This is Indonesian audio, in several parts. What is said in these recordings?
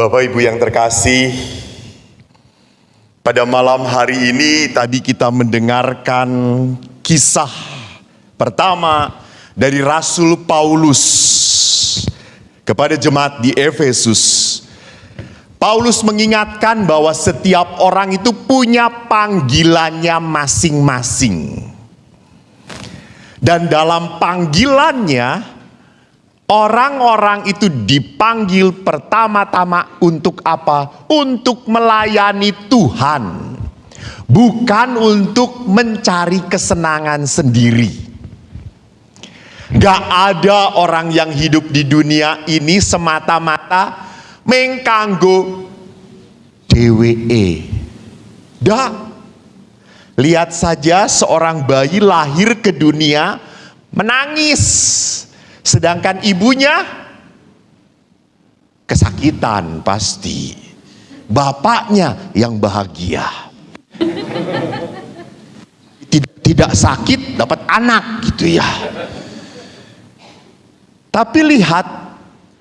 Bapak Ibu yang terkasih, pada malam hari ini tadi kita mendengarkan kisah pertama dari Rasul Paulus kepada jemaat di Efesus. Paulus mengingatkan bahwa setiap orang itu punya panggilannya masing-masing. Dan dalam panggilannya, orang-orang itu dipanggil pertama-tama untuk apa? Untuk melayani Tuhan, bukan untuk mencari kesenangan sendiri. Gak ada orang yang hidup di dunia ini semata-mata mengkanggo DWE. Dah, lihat saja seorang bayi lahir ke dunia menangis, sedangkan ibunya kesakitan pasti. Bapaknya yang bahagia. Tidak, tidak sakit dapat anak gitu ya. Tapi lihat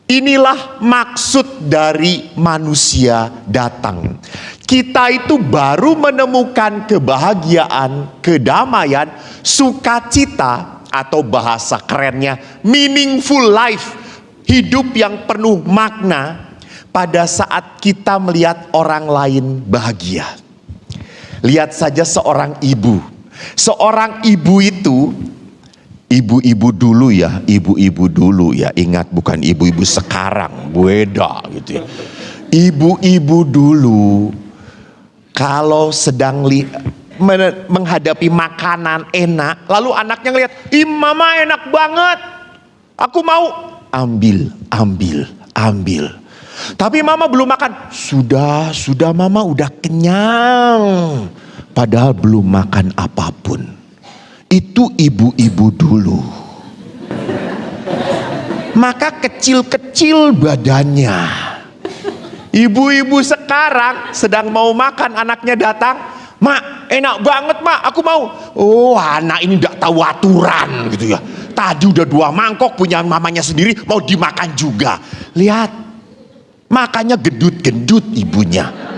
Inilah maksud dari manusia datang. Kita itu baru menemukan kebahagiaan, kedamaian, sukacita atau bahasa kerennya meaningful life, hidup yang penuh makna pada saat kita melihat orang lain bahagia. Lihat saja seorang ibu. Seorang ibu itu ibu-ibu dulu ya, ibu-ibu dulu ya, ingat bukan ibu-ibu sekarang, beda gitu ya. Ibu-ibu dulu kalau sedang li, menghadapi makanan enak, lalu anaknya ngeliat, "Ih, mama enak banget. Aku mau." Ambil, ambil, ambil. Tapi mama belum makan. Sudah, sudah mama udah kenyang. Padahal belum makan apa pun itu ibu-ibu dulu. Maka kecil-kecil badannya. Ibu-ibu sekarang sedang mau makan, anaknya datang, Mak, enak banget mak, aku mau. Oh anak ini tidak tahu aturan gitu ya. Tadi udah dua mangkok punya mamanya sendiri, mau dimakan juga. Lihat, makanya gendut-gendut ibunya.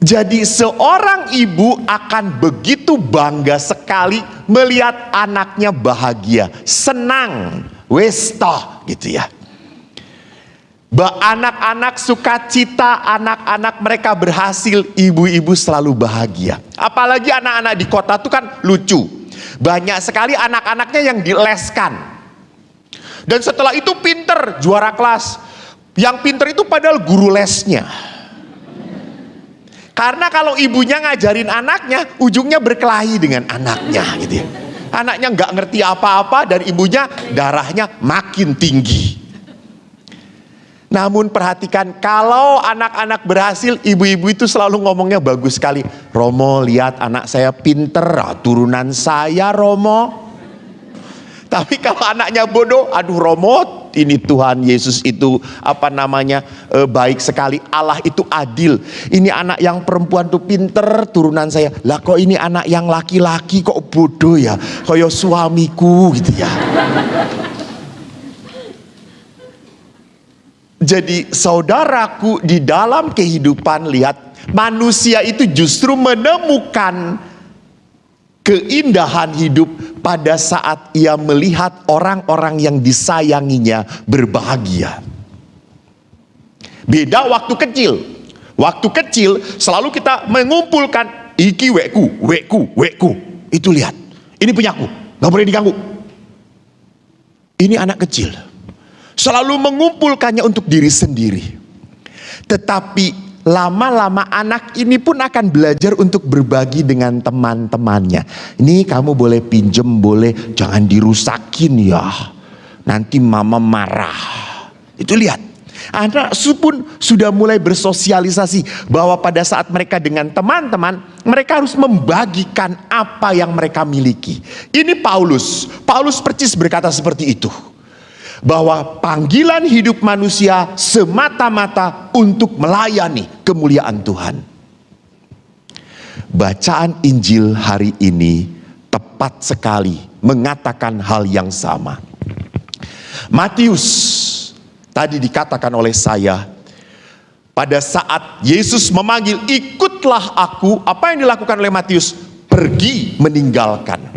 Jadi seorang ibu akan begitu bangga sekali melihat anaknya bahagia, senang, westo gitu ya. Anak-anak sukacita, anak-anak mereka berhasil, ibu-ibu selalu bahagia. Apalagi anak-anak di kota itu kan lucu. Banyak sekali anak-anaknya yang dileskan. Dan setelah itu pinter, juara kelas. Yang pinter itu padahal guru lesnya. Karena kalau ibunya ngajarin anaknya, ujungnya berkelahi dengan anaknya gitu ya. Anaknya nggak ngerti apa-apa dan ibunya darahnya makin tinggi. Namun perhatikan kalau anak-anak berhasil ibu-ibu itu selalu ngomongnya bagus sekali. Romo lihat anak saya pinter, ah, turunan saya Romo. Tapi kalau anaknya bodoh, aduh Romo ini Tuhan Yesus itu apa namanya e, baik sekali. Allah itu adil. Ini anak yang perempuan tuh pinter turunan saya. Lah kok ini anak yang laki-laki kok bodoh ya. Kayak suamiku gitu ya. Jadi saudaraku di dalam kehidupan lihat manusia itu justru menemukan keindahan hidup pada saat ia melihat orang-orang yang disayanginya berbahagia. Beda waktu kecil. Waktu kecil selalu kita mengumpulkan iki weku, weku, weku. Itu lihat. Ini punyaku, nggak boleh diganggu. Ini anak kecil selalu mengumpulkannya untuk diri sendiri. Tetapi lama-lama anak ini pun akan belajar untuk berbagi dengan teman-temannya. Ini kamu boleh pinjem, boleh jangan dirusakin ya. Nanti mama marah. Itu lihat. Anak pun sudah mulai bersosialisasi bahwa pada saat mereka dengan teman-teman, mereka harus membagikan apa yang mereka miliki. Ini Paulus. Paulus percis berkata seperti itu bahwa panggilan hidup manusia semata-mata untuk melayani kemuliaan Tuhan. Bacaan Injil hari ini tepat sekali mengatakan hal yang sama. Matius tadi dikatakan oleh saya, pada saat Yesus memanggil, ikutlah aku, apa yang dilakukan oleh Matius? Pergi meninggalkan.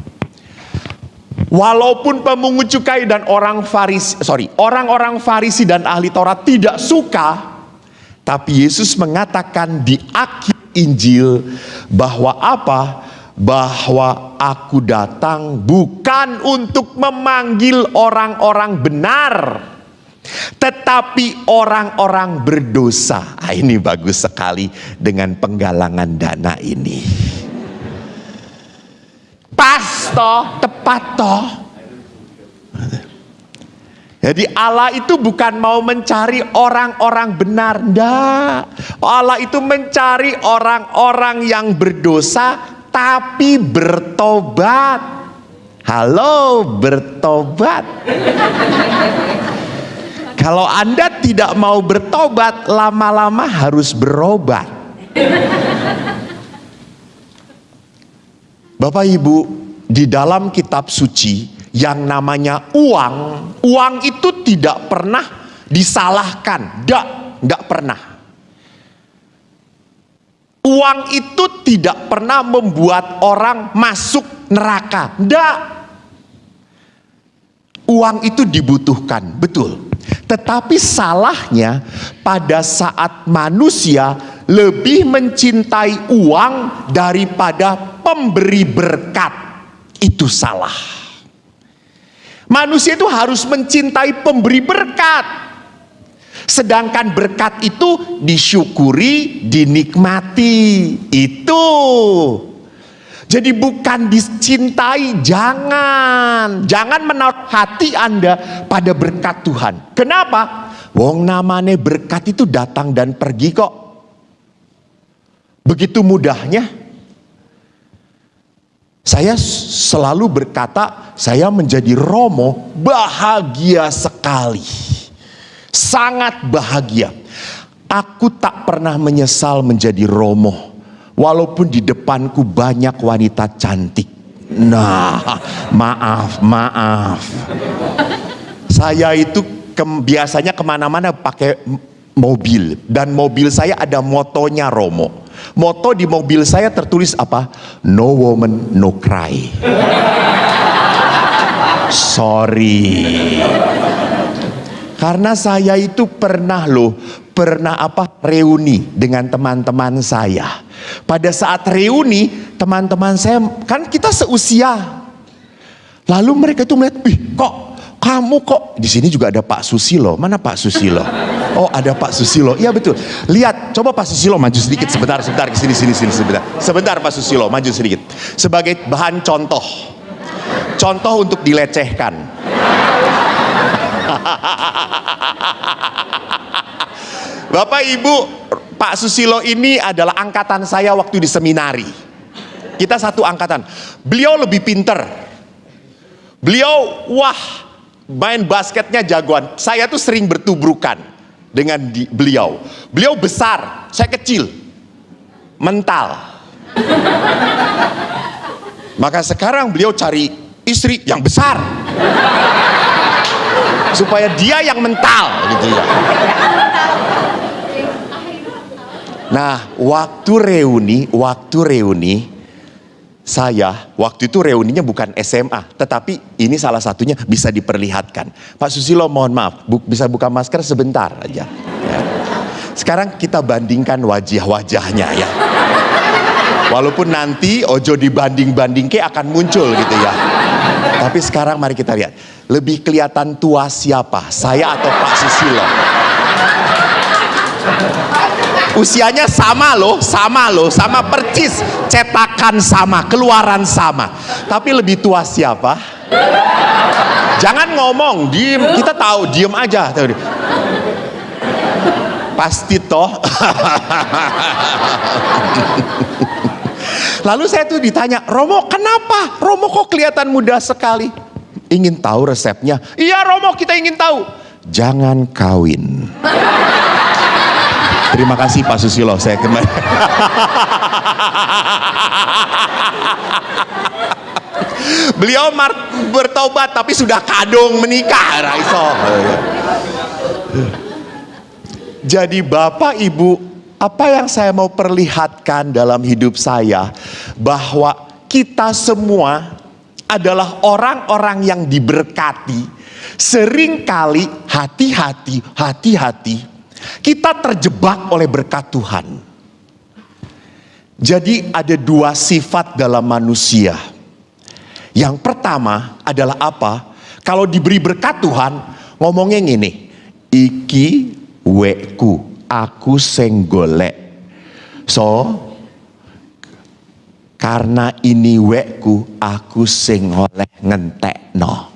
Walaupun pemungut cukai dan orang Farisi, sorry, orang-orang Farisi dan ahli Taurat tidak suka, tapi Yesus mengatakan di akhir Injil bahwa apa? Bahwa aku datang bukan untuk memanggil orang-orang benar, tetapi orang-orang berdosa. Ah, ini bagus sekali dengan penggalangan dana ini. Pas toh, tepat toh. Jadi Allah itu bukan mau mencari orang-orang benar, enggak. Allah itu mencari orang-orang yang berdosa tapi bertobat. Halo, bertobat. Kalau Anda tidak mau bertobat, lama-lama harus berobat. Bapak Ibu, di dalam kitab suci yang namanya uang, uang itu tidak pernah disalahkan, tidak, tidak pernah. Uang itu tidak pernah membuat orang masuk neraka, tidak. Uang itu dibutuhkan, betul. Tetapi salahnya pada saat manusia lebih mencintai uang daripada pemberi berkat. Itu salah. Manusia itu harus mencintai pemberi berkat. Sedangkan berkat itu disyukuri, dinikmati. Itu. Jadi bukan dicintai, jangan. Jangan menaruh hati Anda pada berkat Tuhan. Kenapa? Wong namanya berkat itu datang dan pergi kok. Begitu mudahnya. Saya selalu berkata, saya menjadi Romo bahagia sekali. Sangat bahagia. Aku tak pernah menyesal menjadi Romo. Walaupun di depanku banyak wanita cantik. Nah, maaf, maaf. Saya itu ke, biasanya ke mana-mana pakai mobil. Dan mobil saya ada motonya Romo. Moto di mobil saya tertulis apa? No woman, no cry. Sorry. Karena saya itu pernah loh, pernah apa? Reuni dengan teman-teman saya. Pada saat reuni, teman-teman saya kan kita seusia. Lalu mereka itu melihat, "Ih, kok kamu kok di sini juga ada Pak Susilo. Mana Pak Susilo? Oh, ada Pak Susilo. Iya betul. Lihat, coba Pak Susilo maju sedikit sebentar, sebentar ke sini sini sini sebentar. Sebentar Pak Susilo maju sedikit. Sebagai bahan contoh. Contoh untuk dilecehkan. Bapak Ibu, Pak Susilo ini adalah angkatan saya waktu di seminari. Kita satu angkatan. Beliau lebih pinter. Beliau, wah, main basketnya jagoan. Saya tuh sering bertubrukan dengan di, beliau. Beliau besar, saya kecil. Mental. Maka sekarang beliau cari istri yang besar. Supaya dia yang mental gitu ya. Nah, waktu reuni, waktu reuni, saya waktu itu reuninya bukan SMA, tetapi ini salah satunya bisa diperlihatkan. Pak Susilo mohon maaf, bu, bisa buka masker sebentar aja. Ya. Sekarang kita bandingkan wajah-wajahnya ya. Walaupun nanti ojo dibanding-banding ke akan muncul gitu ya. Tapi sekarang mari kita lihat. Lebih kelihatan tua siapa? Saya atau Pak Susilo? Usianya sama loh, sama loh, sama percis. Cetakan sama, keluaran sama. Tapi lebih tua siapa? Jangan ngomong, diem. Kita tahu, diem aja. Pasti toh. Lalu saya tuh ditanya, Romo kenapa? Romo kok kelihatan muda sekali? Ingin tahu resepnya? Iya Romo kita ingin tahu. Jangan kawin. Terima kasih Pak Susilo, saya kembali. Beliau bertobat tapi sudah kadung menikah, Raiso. Jadi Bapak Ibu, apa yang saya mau perlihatkan dalam hidup saya bahwa kita semua adalah orang-orang yang diberkati. Seringkali hati-hati, hati-hati kita terjebak oleh berkat Tuhan. Jadi ada dua sifat dalam manusia. Yang pertama adalah apa? Kalau diberi berkat Tuhan, ngomongnya gini, iki weku, aku sing golek. So, karena ini weku, aku sing oleh ngentek no.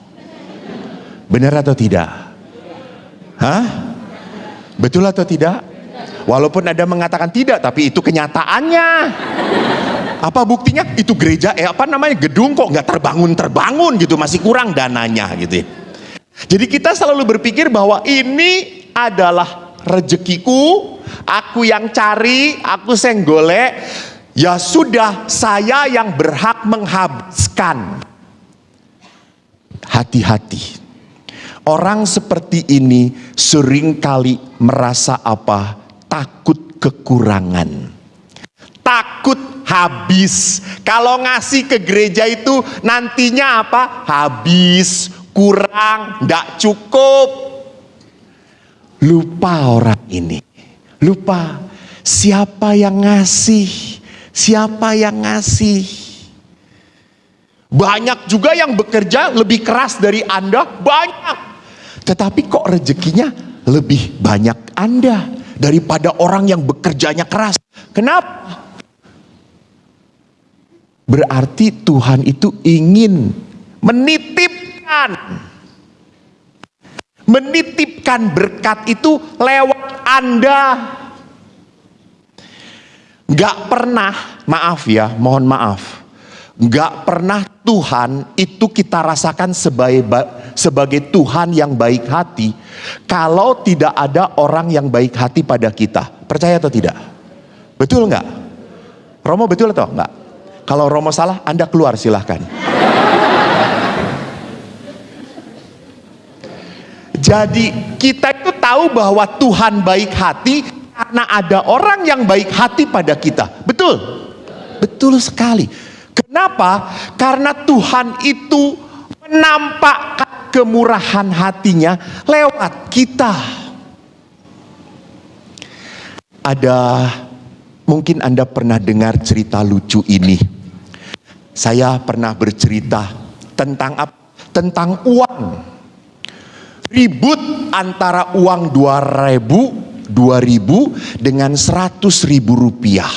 Benar atau tidak? Hah? Betul atau tidak? Walaupun ada mengatakan tidak, tapi itu kenyataannya. Apa buktinya? Itu gereja, eh apa namanya gedung kok nggak terbangun terbangun gitu, masih kurang dananya gitu. Ya. Jadi kita selalu berpikir bahwa ini adalah rezekiku, aku yang cari, aku senggolek, ya sudah saya yang berhak menghabiskan. Hati-hati. Orang seperti ini sering kali merasa apa? takut kekurangan. Takut habis. Kalau ngasih ke gereja itu nantinya apa? Habis, kurang, tidak cukup. Lupa orang ini. Lupa siapa yang ngasih. Siapa yang ngasih. Banyak juga yang bekerja lebih keras dari Anda, banyak. Tetapi kok rezekinya lebih banyak Anda daripada orang yang bekerjanya keras. Kenapa? Berarti Tuhan itu ingin menitipkan menitipkan berkat itu lewat Anda. Gak pernah, maaf ya, mohon maaf. Gak pernah Tuhan itu kita rasakan sebagai, sebagai Tuhan yang baik hati. Kalau tidak ada orang yang baik hati pada kita. Percaya atau tidak? Betul nggak? Romo betul atau enggak? Kalau Romo salah, Anda keluar silahkan. Jadi kita itu tahu bahwa Tuhan baik hati karena ada orang yang baik hati pada kita. Betul? Betul sekali. Kenapa? Karena Tuhan itu menampakkan kemurahan hatinya lewat kita. Ada mungkin Anda pernah dengar cerita lucu ini. Saya pernah bercerita tentang? Tentang uang. Ribut antara uang 2000 2000 dengan 100 ribu rupiah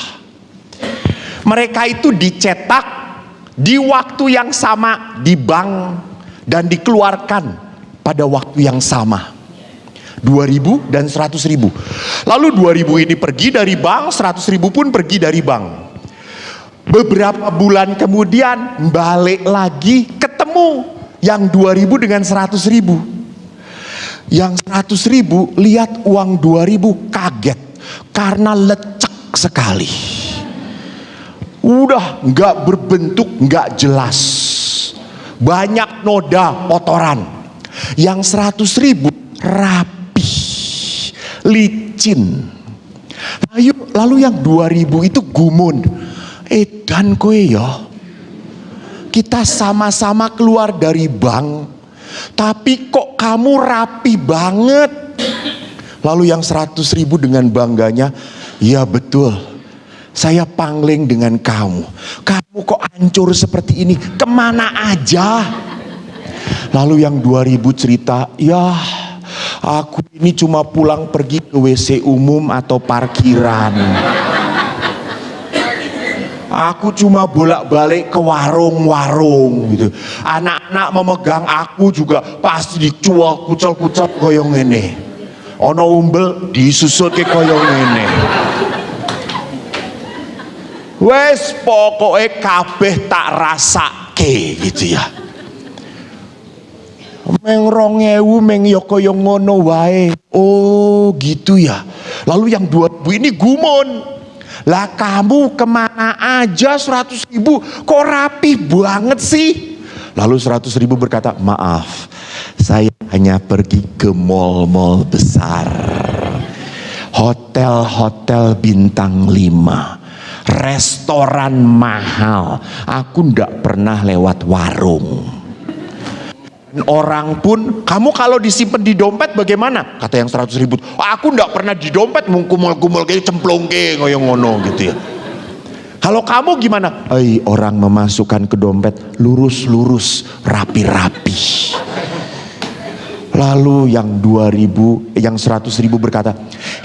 mereka itu dicetak di waktu yang sama di bank dan dikeluarkan pada waktu yang sama. 2000 dan 100 ribu. Lalu 2000 ini pergi dari bank, 100 ribu pun pergi dari bank. Beberapa bulan kemudian balik lagi ketemu yang 2000 dengan 100 ribu. Yang 100 ribu lihat uang 2000 kaget karena lecek sekali udah nggak berbentuk nggak jelas. Banyak noda kotoran. Yang seratus ribu rapi licin. Lalu, lalu yang ribu itu gumun. Eh dan kue ya. Kita sama-sama keluar dari bank tapi kok kamu rapi banget? Lalu yang seratus ribu dengan bangganya ya betul saya pangling dengan kamu. Kamu kok hancur seperti ini? Ke mana aja? Lalu yang 2000 cerita, ya aku ini cuma pulang pergi ke WC umum atau parkiran. Aku cuma bolak-balik ke warung-warung gitu. Anak-anak memegang aku juga pasti dicual kucel-kucel koyong ini. Ono umbel disusut ke koyong ini. Wes pokoknya kabeh tak rasake gitu ya. Meng rongewu meng yoko yang ngono wae. Oh gitu ya. Lalu yang dua ribu ini gumun. Lah kamu ke mana aja seratus ribu kok rapi banget sih. Lalu seratus ribu berkata maaf Saya hanya pergi ke mall-mall besar. Hotel-hotel bintang 5 restoran mahal. Aku ndak pernah lewat warung. Orang pun, kamu kalau disimpan di dompet bagaimana? Kata yang 100 ribu, aku ndak pernah di dompet mengkumul-kumul kayak cemplung kayak ngoyong ngono gitu ya. Kalau kamu gimana? Ay, orang memasukkan ke dompet lurus-lurus, rapi-rapi. Lalu yang 2000, yang 100 ribu berkata,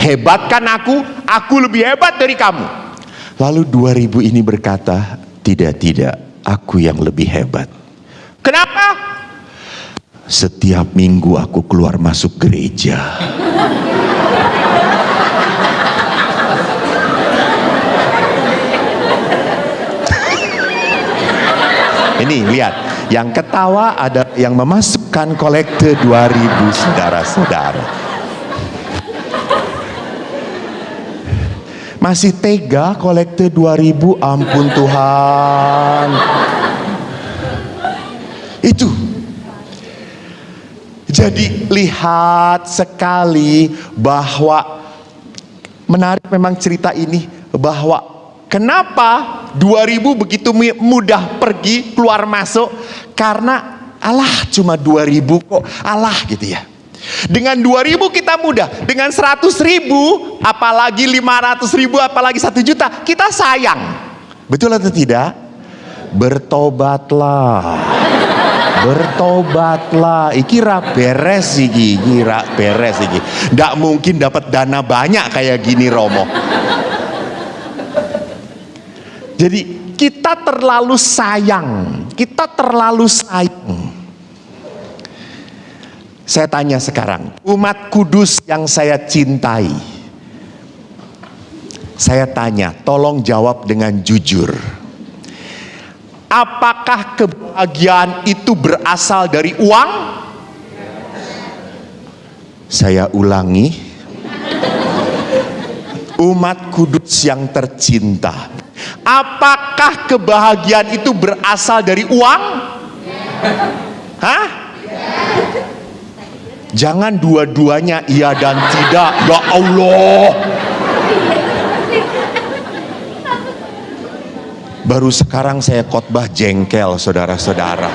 hebatkan aku, aku lebih hebat dari kamu. Lalu 2000 ini berkata, tidak, tidak, aku yang lebih hebat. Kenapa? Setiap minggu aku keluar masuk gereja. Ini lihat, yang ketawa ada yang memasukkan kolekte 2000 saudara-saudara. Masih tega kolekte 2000 ampun Tuhan. Itu. Jadi lihat sekali bahwa menarik memang cerita ini bahwa kenapa 2000 begitu mudah pergi keluar masuk karena Allah cuma 2000 kok Allah gitu ya. Dengan 2000 kita mudah, dengan 100 ribu, apalagi 500 ribu, apalagi 1 juta, kita sayang. Betul atau tidak? Bertobatlah. Bertobatlah. Iki beres iki, kira beres iki. Nggak mungkin dapat dana banyak kayak gini Romo. Jadi kita terlalu sayang, kita terlalu sayang saya tanya sekarang, umat kudus yang saya cintai. Saya tanya, tolong jawab dengan jujur. Apakah kebahagiaan itu berasal dari uang? Saya ulangi. Umat kudus yang tercinta. Apakah kebahagiaan itu berasal dari uang? Hah? Jangan dua-duanya iya dan tidak. Ya Allah. Baru sekarang saya khotbah jengkel saudara-saudara.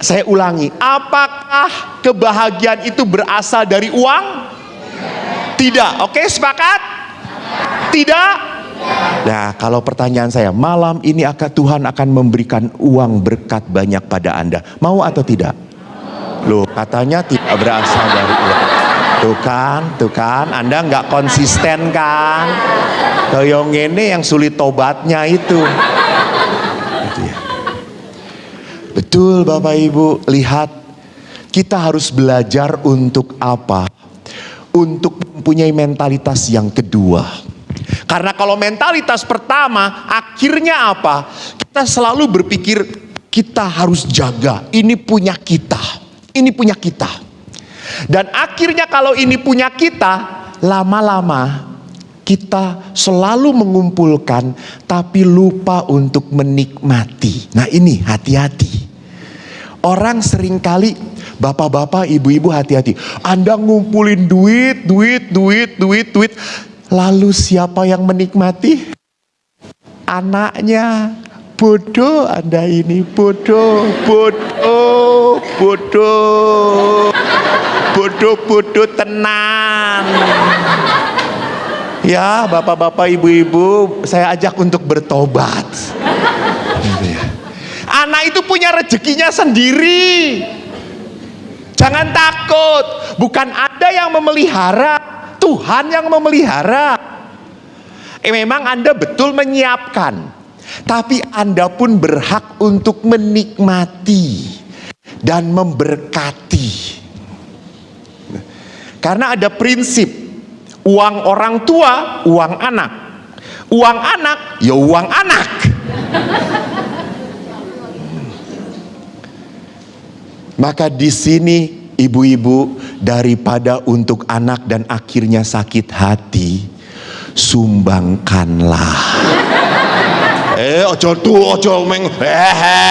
Saya ulangi, apakah kebahagiaan itu berasal dari uang? Tidak. Oke, sepakat? Tidak? Nah, kalau pertanyaan saya, malam ini akan Tuhan akan memberikan uang berkat banyak pada Anda. Mau atau tidak? Loh katanya tidak berasal dari uang. Tuh kan, tuh kan, Anda nggak konsisten kan? Kayak ini yang sulit tobatnya itu. Betul Bapak Ibu, lihat kita harus belajar untuk apa? Untuk mempunyai mentalitas yang kedua. Karena kalau mentalitas pertama, akhirnya apa? Kita selalu berpikir kita harus jaga, ini punya kita ini punya kita. Dan akhirnya kalau ini punya kita, lama-lama kita selalu mengumpulkan tapi lupa untuk menikmati. Nah ini hati-hati. Orang sering kali bapak-bapak, ibu-ibu hati-hati. Anda ngumpulin duit, duit, duit, duit, duit. Lalu siapa yang menikmati? Anaknya, bodoh Anda ini, bodoh, bodoh, bodoh, bodoh, bodoh tenang. Ya, bapak-bapak, ibu-ibu, saya ajak untuk bertobat. Gitu ya. Anak itu punya rezekinya sendiri. Jangan takut, bukan ada yang memelihara, Tuhan yang memelihara. Eh, memang Anda betul menyiapkan, tapi Anda pun berhak untuk menikmati dan memberkati. Karena ada prinsip uang orang tua, uang anak. Uang anak, ya uang anak. Maka di sini ibu-ibu daripada untuk anak dan akhirnya sakit hati, sumbangkanlah. Eh ojo tu ojo meng hehe.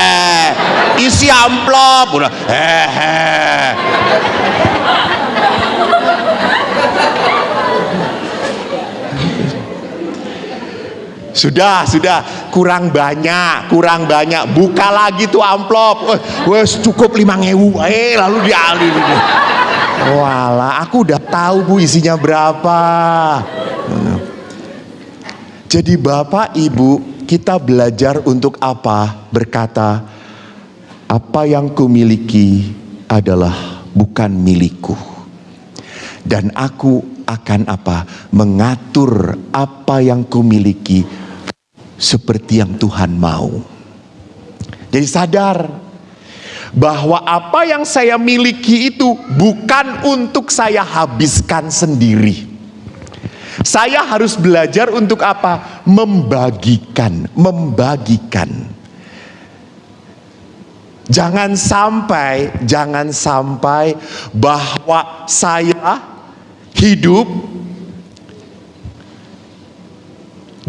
Isi kasih amplop udah hehe Sudah, sudah, kurang banyak, kurang banyak. Buka lagi tuh amplop. Wes cukup lima ngewu. Eh, lalu dialih. Walah, aku udah tahu bu isinya berapa. Jadi bapak ibu kita belajar untuk apa? Berkata, apa yang kumiliki adalah bukan milikku. Dan aku akan apa? Mengatur apa yang kumiliki seperti yang Tuhan mau. Jadi sadar bahwa apa yang saya miliki itu bukan untuk saya habiskan sendiri. Saya harus belajar untuk apa? Membagikan, membagikan. Jangan sampai, jangan sampai bahwa saya hidup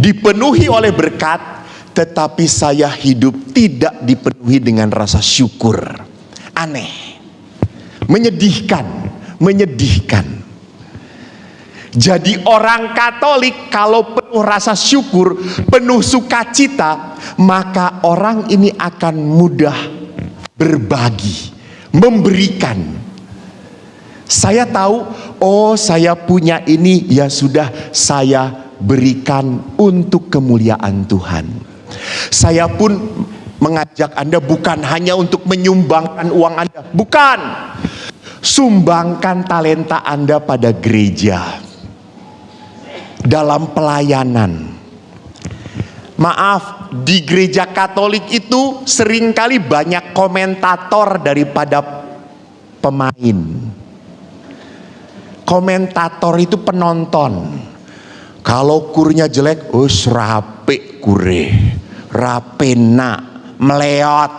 dipenuhi oleh berkat, tetapi saya hidup tidak dipenuhi dengan rasa syukur. Aneh, menyedihkan, menyedihkan. Jadi orang Katolik kalau penuh rasa syukur, penuh sukacita, maka orang ini akan mudah berbagi, memberikan. Saya tahu, oh saya punya ini, ya sudah saya berikan untuk kemuliaan Tuhan. Saya pun mengajak Anda bukan hanya untuk menyumbangkan uang Anda, bukan. Sumbangkan talenta Anda pada gereja dalam pelayanan. Maaf, di gereja Katolik itu sering kali banyak komentator daripada pemain. Komentator itu penonton. Kalau kurnya jelek, oh rapi kure, rapena, meleot.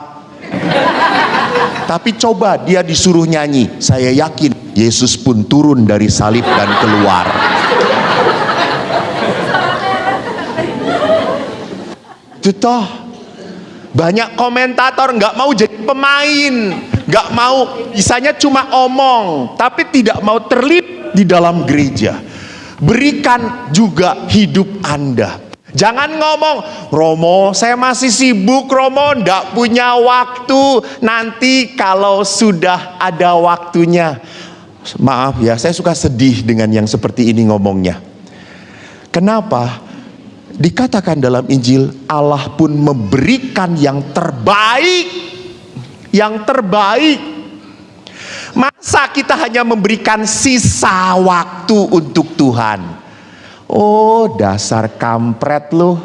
Tapi coba dia disuruh nyanyi, saya yakin Yesus pun turun dari salib dan keluar. Itu toh banyak komentator nggak mau jadi pemain, nggak mau bisanya cuma omong, tapi tidak mau terlibat di dalam gereja. Berikan juga hidup Anda. Jangan ngomong, Romo saya masih sibuk Romo, ndak punya waktu. Nanti kalau sudah ada waktunya. Maaf ya, saya suka sedih dengan yang seperti ini ngomongnya. Kenapa? Dikatakan dalam Injil Allah pun memberikan yang terbaik. Yang terbaik. Masa kita hanya memberikan sisa waktu untuk Tuhan? Oh, dasar kampret loh.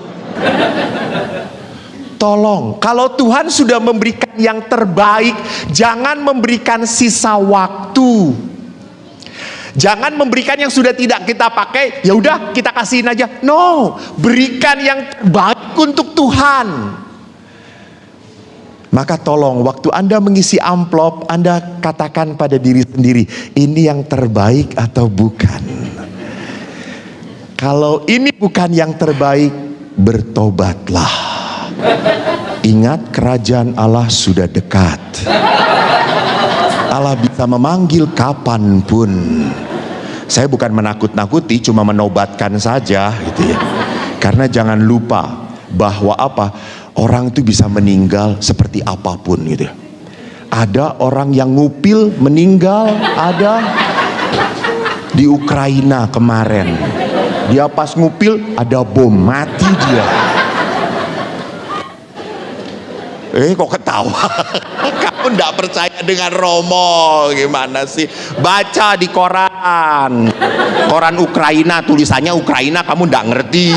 Tolong, kalau Tuhan sudah memberikan yang terbaik, jangan memberikan sisa waktu. Jangan memberikan yang sudah tidak kita pakai, ya udah kita kasihin aja. No, berikan yang terbaik untuk Tuhan. Maka tolong waktu Anda mengisi amplop, Anda katakan pada diri sendiri, ini yang terbaik atau bukan? Kalau ini bukan yang terbaik, bertobatlah. Ingat kerajaan Allah sudah dekat. Allah bisa memanggil kapan pun. Saya bukan menakut-nakuti, cuma menobatkan saja, gitu ya. Karena jangan lupa bahwa apa orang itu bisa meninggal seperti apa pun, gitu. Ya. Ada orang yang ngupil meninggal, ada di Ukraina kemarin. Dia pas ngupil ada bom mati dia. Eh kok ketawa? Kamu tidak percaya dengan Romo gimana sih? Baca di koran. Koran Ukraina tulisannya Ukraina kamu tidak ngerti.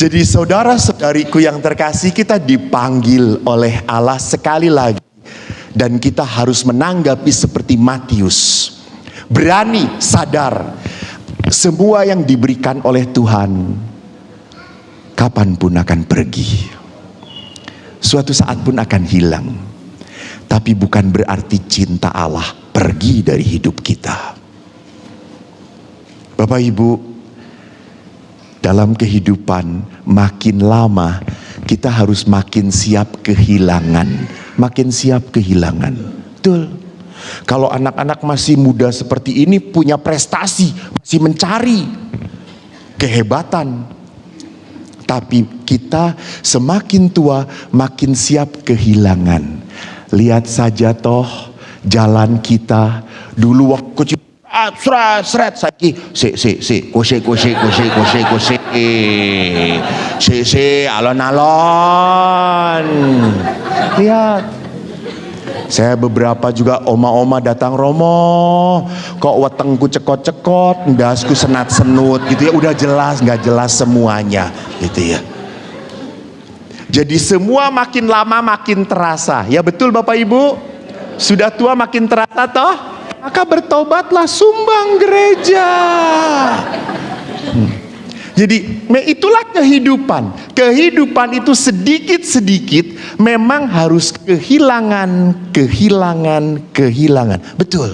Jadi saudara-saudariku yang terkasih kita dipanggil oleh Allah sekali lagi dan kita harus menanggapi seperti Matius. Berani, sadar semua yang diberikan oleh Tuhan kapan pun akan pergi. Suatu saat pun akan hilang. Tapi bukan berarti cinta Allah pergi dari hidup kita. Bapak Ibu, dalam kehidupan makin lama kita harus makin siap kehilangan, makin siap kehilangan. Betul. Kalau anak-anak masih muda seperti ini punya prestasi, masih mencari kehebatan. Tapi kita semakin tua makin siap kehilangan. Lihat saja toh jalan kita. Dulu waktu kecil ah, seret saiki si si si kusi kusi kusi kusi kusi si si alon alon lihat saya beberapa juga oma-oma datang Romo, kok wetengku cekot-cekot, ndasku senat-senut gitu ya, udah jelas nggak jelas semuanya gitu ya. Jadi semua makin lama makin terasa. Ya betul Bapak Ibu? Sudah tua makin terasa toh? Maka bertobatlah sumbang gereja. Hmm. Jadi itulah kehidupan. Kehidupan itu sedikit-sedikit memang harus kehilangan, kehilangan, kehilangan. Betul.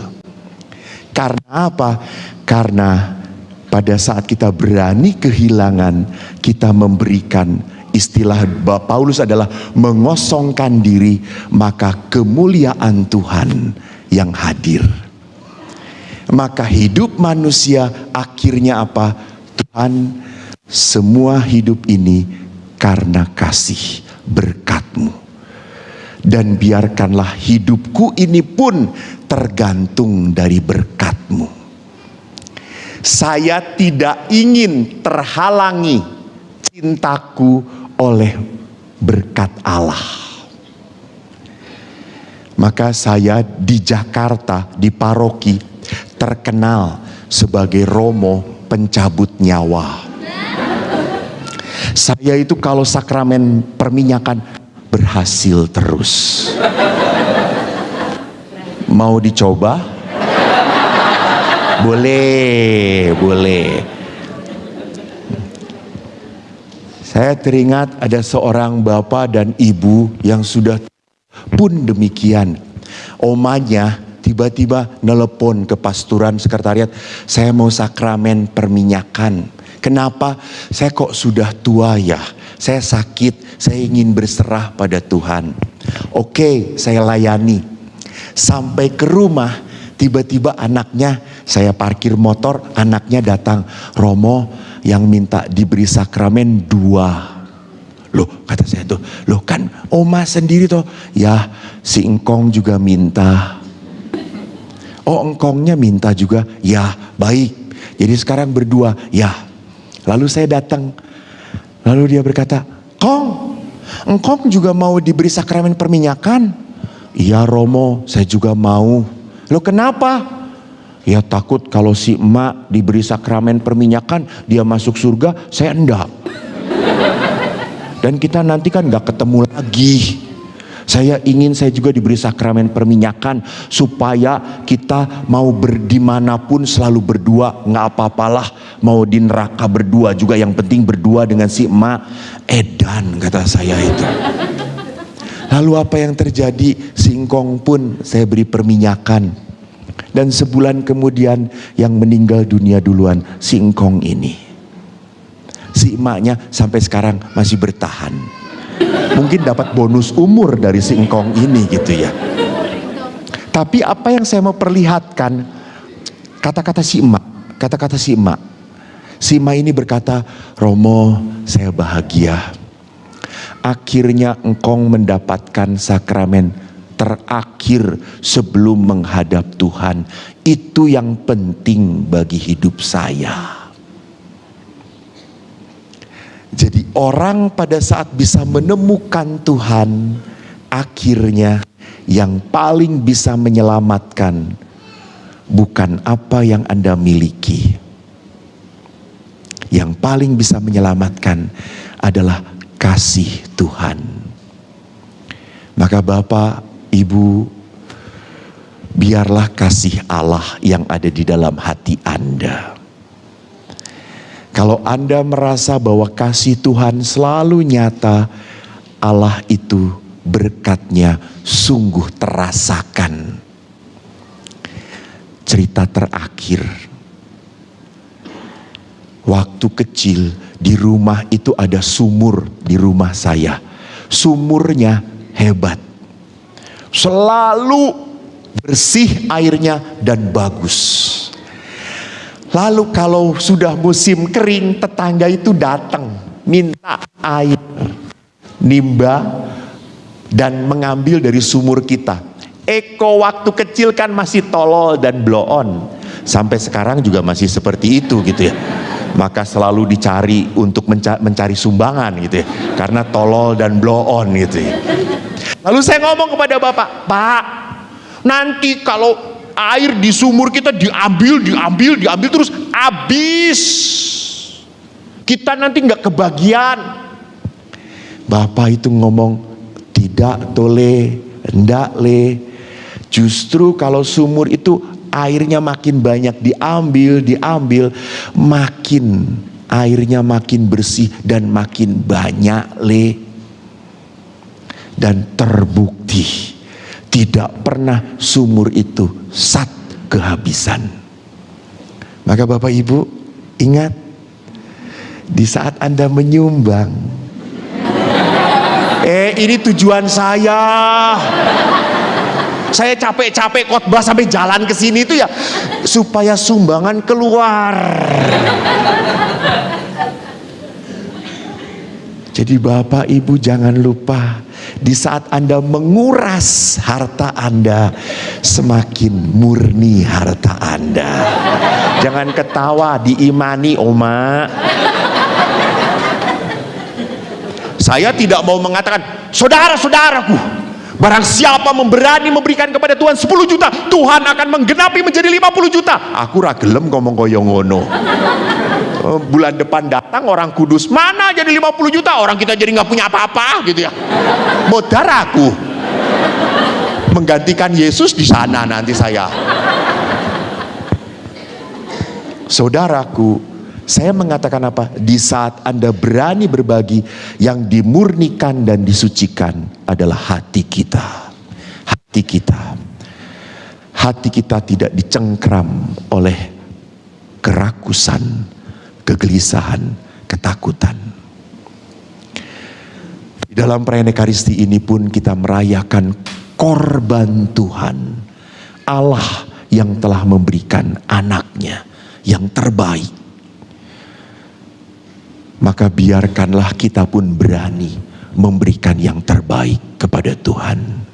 Karena apa? Karena pada saat kita berani kehilangan, kita memberikan istilah Paulus adalah mengosongkan diri, maka kemuliaan Tuhan yang hadir. Maka hidup manusia akhirnya apa? Tuhan semua hidup ini karena kasih berkatmu. Dan biarkanlah hidupku ini pun tergantung dari berkatmu. Saya tidak ingin terhalangi cintaku oleh berkat Allah. Maka saya di Jakarta, di paroki, terkenal sebagai Romo pencabut nyawa saya itu kalau sakramen perminyakan berhasil terus. Mau dicoba? Boleh, boleh. Saya teringat ada seorang bapak dan ibu yang sudah pun demikian. Omanya tiba-tiba nelpon ke pasturan sekretariat, saya mau sakramen perminyakan. Kenapa saya kok sudah tua ya? Saya sakit, saya ingin berserah pada Tuhan. Oke, saya layani. Sampai ke rumah, tiba-tiba anaknya, saya parkir motor, anaknya datang. Romo yang minta diberi sakramen dua. Loh kata saya tuh, loh kan oma sendiri tuh. Ya si engkong juga minta. Oh engkongnya minta juga, ya baik. Jadi sekarang berdua, ya Lalu saya datang. Lalu dia berkata, Kong, engkong juga mau diberi sakramen perminyakan? Iya Romo, saya juga mau. Lo kenapa? Ya takut kalau si emak diberi sakramen perminyakan, dia masuk surga, saya enggak. Dan kita nanti kan gak ketemu lagi. Saya ingin saya juga diberi sakramen perminyakan supaya kita mau berdimanapun selalu berdua. Nggak apa-apalah mau di neraka berdua juga. Yang penting berdua dengan si emak edan kata saya itu. Lalu apa yang terjadi? Singkong pun saya beri perminyakan. Dan sebulan kemudian yang meninggal dunia duluan singkong ini. Si emaknya sampai sekarang masih bertahan mungkin dapat bonus umur dari si engkong ini gitu ya. Tapi apa yang saya mau perlihatkan, kata-kata si emak, kata-kata si emak. Si emak ini berkata, Romo saya bahagia. Akhirnya engkong mendapatkan sakramen terakhir sebelum menghadap Tuhan. Itu yang penting bagi hidup saya. Jadi orang pada saat bisa menemukan Tuhan, akhirnya yang paling bisa menyelamatkan bukan apa yang Anda miliki. Yang paling bisa menyelamatkan adalah kasih Tuhan. Maka Bapak, Ibu, biarlah kasih Allah yang ada di dalam hati Anda kalau Anda merasa bahwa kasih Tuhan selalu nyata, Allah itu berkatnya sungguh terasakan. Cerita terakhir. Waktu kecil di rumah itu ada sumur di rumah saya. Sumurnya hebat. Selalu bersih airnya dan bagus. Lalu kalau sudah musim kering, tetangga itu datang minta air nimba dan mengambil dari sumur kita. Eko waktu kecil kan masih tolol dan blow on. Sampai sekarang juga masih seperti itu gitu ya. Maka selalu dicari untuk mencari sumbangan gitu ya. Karena tolol dan blow on gitu ya. Lalu saya ngomong kepada Bapak, Pak, nanti kalau air di sumur kita diambil, diambil, diambil terus habis. Kita nanti nggak kebagian. Bapak itu ngomong tidak tole, ndak le. Justru kalau sumur itu airnya makin banyak diambil, diambil, makin airnya makin bersih dan makin banyak le. Dan terbukti tidak pernah sumur itu sat kehabisan. Maka Bapak Ibu ingat di saat Anda menyumbang eh ini tujuan saya. Saya capek-capek khotbah sampai jalan ke sini itu ya supaya sumbangan keluar. Jadi Bapak Ibu jangan lupa di saat Anda menguras harta Anda, semakin murni harta Anda. Jangan ketawa, diimani Oma. Saya tidak mau mengatakan, saudara-saudaraku, Barang siapa memberani memberikan kepada Tuhan 10 juta, Tuhan akan menggenapi menjadi 50 juta. Aku ragelem ngomong koyo ngono. Oh, bulan depan datang orang kudus, mana jadi 50 juta? Orang kita jadi nggak punya apa-apa gitu ya. Modar aku. Menggantikan Yesus di sana nanti saya. Saudaraku, saya mengatakan apa? Di saat Anda berani berbagi, yang dimurnikan dan disucikan adalah hati kita. Hati kita. Hati kita tidak dicengkram oleh kerakusan, kegelisahan, ketakutan. Di dalam perayaan Ekaristi ini pun kita merayakan korban Tuhan. Allah yang telah memberikan anaknya yang terbaik maka biarkanlah kita pun berani memberikan yang terbaik kepada Tuhan.